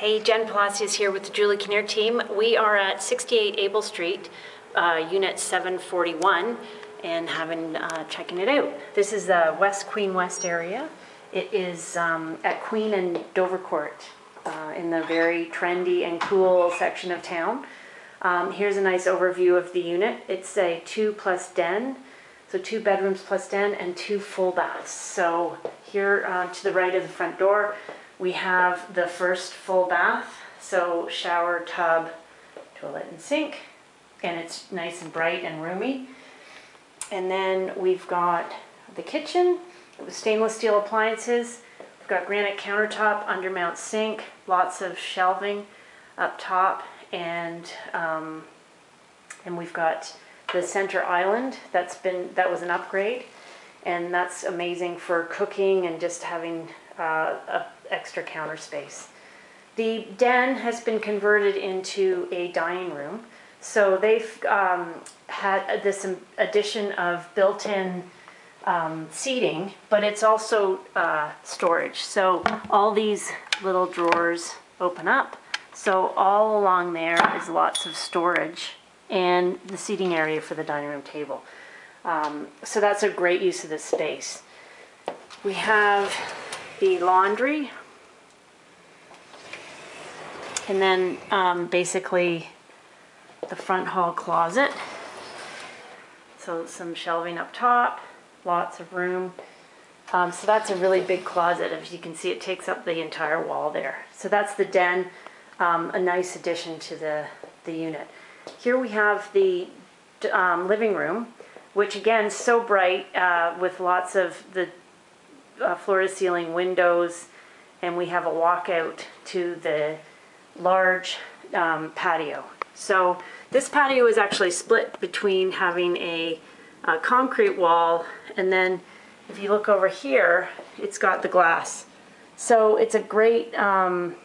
Hey, Jen Palacios here with the Julie Kinnear team. We are at 68 Abell Street, uh, Unit 741, and having uh, checking it out. This is the West Queen West area. It is um, at Queen and Dovercourt uh, in the very trendy and cool section of town. Um, here's a nice overview of the unit. It's a two plus den, so two bedrooms plus den and two full baths. So here uh, to the right of the front door, we have the first full bath. So shower, tub, toilet and sink, and it's nice and bright and roomy. And then we've got the kitchen with stainless steel appliances. We've got granite countertop, undermount sink, lots of shelving up top, and um, and we've got the center island that's been that was an upgrade, and that's amazing for cooking and just having uh, extra counter space. The den has been converted into a dining room. So they've um, had this addition of built-in um, seating, but it's also uh, storage. So all these little drawers open up. So all along there is lots of storage and the seating area for the dining room table. Um, so that's a great use of this space. We have the laundry and then um, basically the front hall closet. So some shelving up top, lots of room. Um, so that's a really big closet. As you can see, it takes up the entire wall there. So that's the den, um, a nice addition to the, the unit. Here we have the um, living room, which again, so bright uh, with lots of the uh, floor to ceiling windows, and we have a walkout to the large um, patio. So this patio is actually split between having a, a, concrete wall and then if you look over here, it's got the glass. So it's a great, um,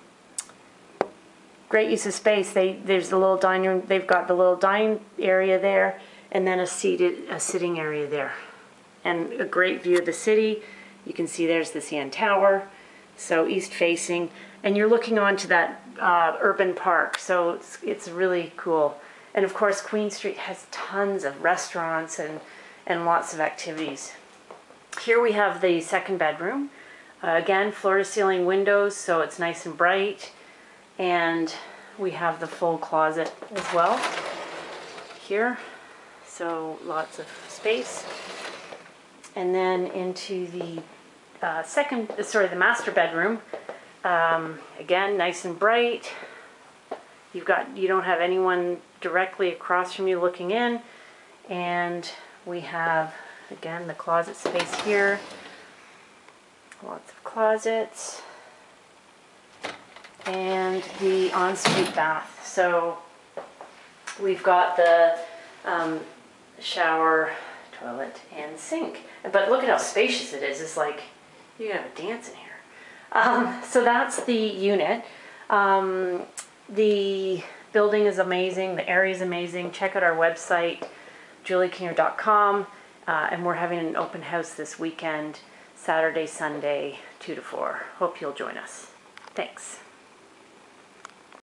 great use of space. They, there's the little dining room, they've got the little dining area there and then a seated, a sitting area there. And a great view of the city. You can see there's the CN Tower, so east facing, and you're looking onto that uh, urban park, so it's, it's really cool. And of course, Queen Street has tons of restaurants and, and lots of activities. Here we have the second bedroom. Uh, again, floor to ceiling windows, so it's nice and bright. And we have the full closet as well here. So lots of space. And then into the uh, second, sorry, the master bedroom. Um, again, nice and bright. You've got, you don't have anyone directly across from you looking in. And we have, again, the closet space here. Lots of closets. And the ensuite bath. So we've got the um, shower, toilet, and sink. But look at how spacious it is. It's like you can have a dance in here. Um, so that's the unit. Um, the building is amazing. The area is amazing. Check out our website, juliekinnear.com. Uh, and we're having an open house this weekend, Saturday, Sunday, 2 to 4. Hope you'll join us. Thanks.